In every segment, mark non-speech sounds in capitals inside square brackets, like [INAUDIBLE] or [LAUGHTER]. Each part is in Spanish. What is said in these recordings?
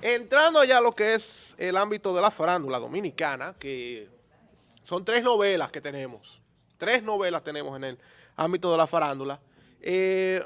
Entrando ya a lo que es el ámbito de la farándula dominicana, que son tres novelas que tenemos. Tres novelas tenemos en el ámbito de la farándula. Eh,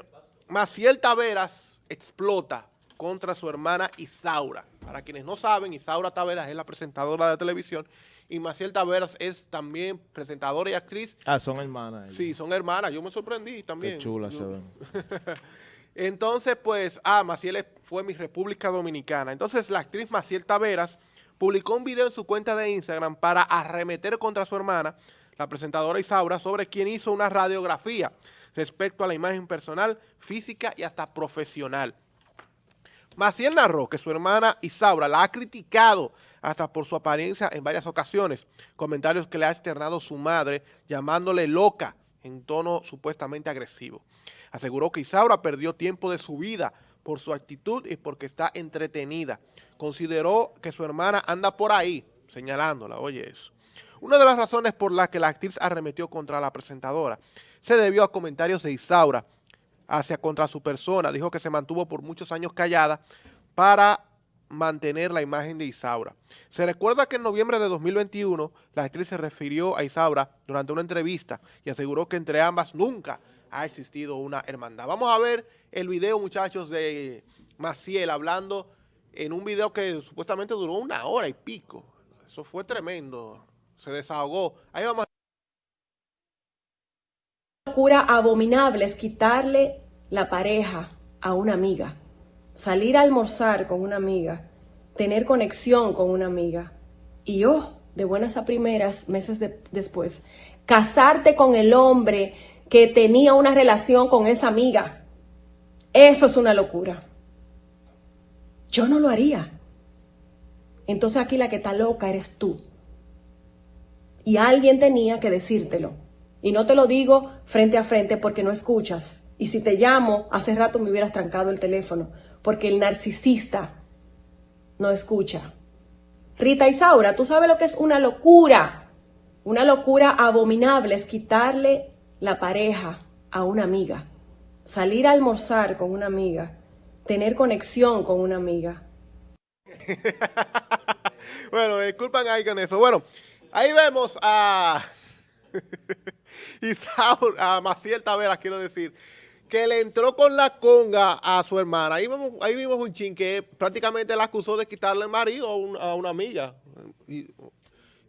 Maciel Taveras explota contra su hermana Isaura. Para quienes no saben, Isaura Taveras es la presentadora de televisión y Maciel Taveras es también presentadora y actriz. Ah, son hermanas. Sí, son hermanas. Yo me sorprendí también. Qué chulas se ven. [LAUGHS] Entonces, pues, ah, Maciel fue mi República Dominicana. Entonces, la actriz Maciel Taveras publicó un video en su cuenta de Instagram para arremeter contra su hermana, la presentadora Isaura, sobre quien hizo una radiografía respecto a la imagen personal, física y hasta profesional. Maciel narró que su hermana Isaura la ha criticado hasta por su apariencia en varias ocasiones, comentarios que le ha externado su madre llamándole loca en tono supuestamente agresivo. Aseguró que Isaura perdió tiempo de su vida por su actitud y porque está entretenida. Consideró que su hermana anda por ahí, señalándola, oye eso. Una de las razones por las que la actriz arremetió contra la presentadora se debió a comentarios de Isaura hacia contra su persona. Dijo que se mantuvo por muchos años callada para mantener la imagen de Isaura. Se recuerda que en noviembre de 2021 la actriz se refirió a Isaura durante una entrevista y aseguró que entre ambas nunca ha existido una hermandad. Vamos a ver el video, muchachos, de Maciel hablando en un video que supuestamente duró una hora y pico. Eso fue tremendo. Se desahogó. Ahí vamos. Locura abominable es quitarle la pareja a una amiga. Salir a almorzar con una amiga. Tener conexión con una amiga. Y yo, de buenas a primeras, meses después, casarte con el hombre que tenía una relación con esa amiga. Eso es una locura. Yo no lo haría. Entonces aquí la que está loca eres tú. Y alguien tenía que decírtelo. Y no te lo digo frente a frente porque no escuchas. Y si te llamo, hace rato me hubieras trancado el teléfono. Porque el narcisista no escucha. Rita Isaura, tú sabes lo que es una locura. Una locura abominable es quitarle la pareja a una amiga, salir a almorzar con una amiga, tener conexión con una amiga. [LAUGHS] bueno, disculpan ahí con eso. Bueno, ahí vemos a [LAUGHS] Isaur, a Maciel Taveras, quiero decir, que le entró con la conga a su hermana. Ahí vimos, ahí vimos un chin que prácticamente la acusó de quitarle el marido a, una amiga. Y,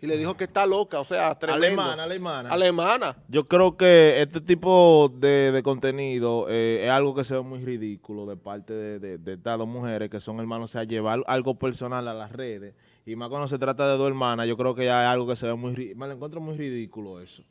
y le dijo que está loca, o sea, tremendo. Alemana, alemana. Alemana. Yo creo que este tipo de, contenido eh, es algo que se ve muy ridículo de parte de, de, estas dos mujeres que son hermanos, o sea, llevar algo personal a las redes, y más cuando se trata de dos hermanas, yo creo que ya es algo que se ve muy, me lo encuentro muy ridículo eso.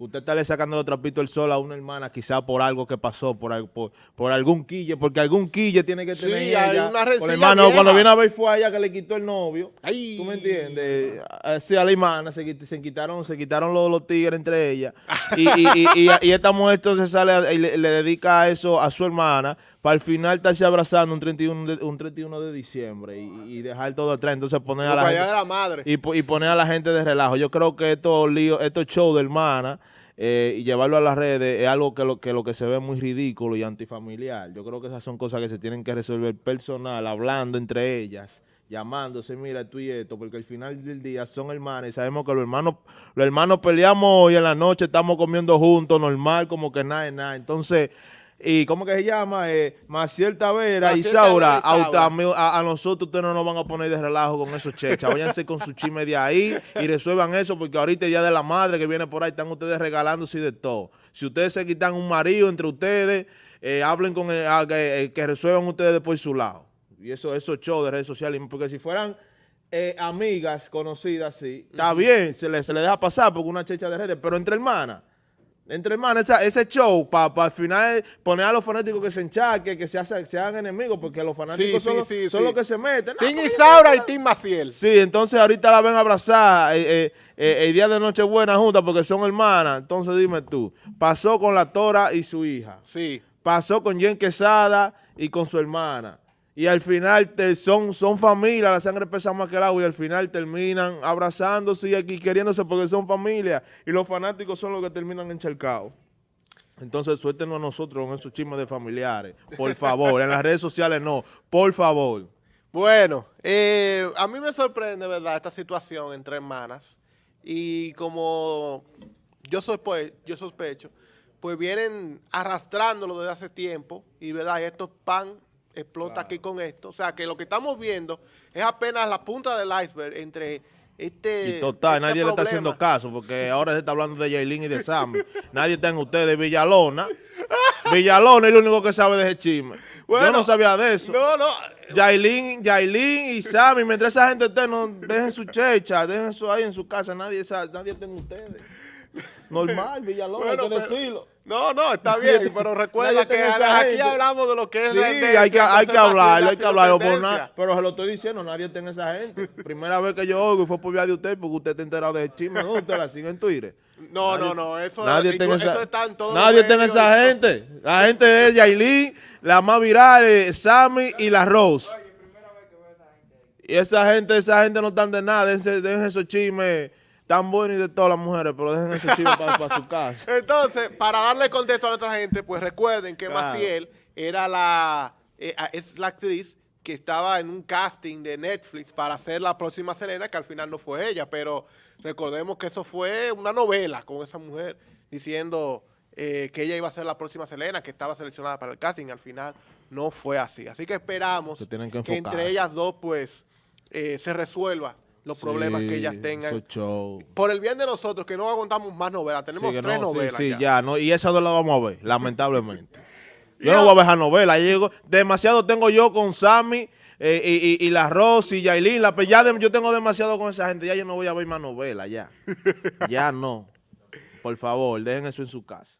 Usted está le sacando los trapitos el sol a una hermana, quizá por algo que pasó, por, por, algún quille, porque algún quille tiene que tener sí, Hay una por hermano, cuando viene a ver fue a ella que le quitó el novio. ¿Tú me entiendes? Sí, a la hermana se, quitaron, se quitaron los, los tigres entre ellas. y, y, y, [LAUGHS] esta mujer entonces sale y le, dedica eso a su hermana para al final estarse abrazando un 31 de, un 31 de diciembre y, dejar todo atrás. Entonces poner a la, gente, la madre. Y, poner a la gente de relajo. Yo creo que estos líos, estos shows de hermana eh, y llevarlo a las redes es algo que lo, que lo que se ve muy ridículo y antifamiliar. Yo creo que esas son cosas que se tienen que resolver personal, hablando entre ellas llamándose, mira, tú y esto, porque al final del día son hermanos y sabemos que los hermanos, los hermanos peleamos hoy en la noche, estamos comiendo juntos, normal, como que nada, nada. Entonces, y ¿cómo que se llama? Eh, Maciel Tavera y Saura, a, nosotros ustedes no nos van a poner de relajo con esos chechas. Váyanse con su chisme de ahí y resuelvan eso, porque ahorita el Día de la Madre que viene por ahí, están ustedes regalándose de todo. Si ustedes se quitan un marido entre ustedes, eh, hablen con el, ah, eh, que, resuelvan ustedes por su lado. Y eso, esos shows de redes sociales, porque si fueran amigas conocidas, sí, está bien, se le, se le deja pasar porque una checha de redes, pero entre hermanas, entre hermanos, ese show, para al final poner a los fanáticos que se enchaquen, que se, hagan enemigos, porque los fanáticos son, los que se meten. Team Isaura y Team Maciel. Sí, entonces ahorita la ven a abrazar eh, eh, eh, el día de Nochebuena juntas porque son hermanas. Entonces dime tú, pasó con la Tora y su hija. Sí. Pasó con Jen Quesada y con su hermana y al final son, son familia, la sangre pesa más que el agua y al final terminan abrazándose y aquí queriéndose porque son familia y los fanáticos son los que terminan encharcados. Entonces suéltenos a nosotros con esos chismes de familiares, por favor, en las redes sociales no, por favor. Bueno, eh, a mí me sorprende, ¿verdad?, esta situación entre hermanas. Y como yo, sospe yo sospecho, pues vienen arrastrándolo desde hace tiempo. Y, ¿verdad?, y esto pan explota Claro. aquí con esto. O sea, que lo que estamos viendo es apenas la punta del iceberg entre este Y total, este nadie le está haciendo caso, porque ahora se está hablando de Yailin y de Sammy. [LAUGHS] nadie está en ustedes, Villalona. [LAUGHS] Villalona es el único que sabe de ese chisme. Yo Bueno, no sabía de eso. No, no. Yailin, Yailin y Sammy, mientras esa gente esté, no dejen su checha, dejen eso ahí en su casa, nadie sabe, nadie está en ustedes. [LAUGHS] Normal, Villalona, Bueno, hay que pero- decirlo. No, no, está bien, [LAUGHS] pero recuerda que tiene esa aquí hablamos de lo que es Sí, la hay que, hay que hablarlo, ha hay que hablarlo por nada. Pero se lo estoy diciendo, nadie está en esa gente. [LAUGHS] Primera vez que yo oigo y fue por vía de usted, porque usted está enterado de ese chisme. ¿Dónde usted la sigue en Twitter? No, Nadie- no, no, eso, Nadie tiene eso esa, está en todos nadie tiene esa todo. gente. La gente es Yailin, la más viral, es Sammy y la Rose. Y esa gente, esa gente no están de nada. Dejen esos chismes tan buenos y de todas las mujeres, pero dejen esos chismes para, su casa. [LAUGHS] Entonces, para darle contexto a nuestra gente, pues recuerden que Claro. Maciel era la, eh, es la actriz que estaba en un casting de Netflix para ser la próxima Selena, que al final no fue ella, pero recordemos que eso fue una novela con esa mujer diciendo eh, que ella iba a ser la próxima Selena, que estaba seleccionada para el casting, al final no fue así. Así que esperamos que entre ellas dos, pues, eh, se resuelva los problemas que ellas tengan. Por el bien de nosotros, que no aguantamos más novelas. Tenemos Sí, tres no, novelas sí, ya. ya, no, y esa no la vamos a ver, [LAUGHS] lamentablemente. [LAUGHS] Yo no voy a ver esa novela, llego, demasiado tengo yo con Sammy eh, y, y, y la Rosy y Yailin, la, ya de- yo tengo demasiado con esa gente, ya yo no voy a ver más novelas, ya. [LAUGHS] ya no. Por favor, dejen eso en su casa.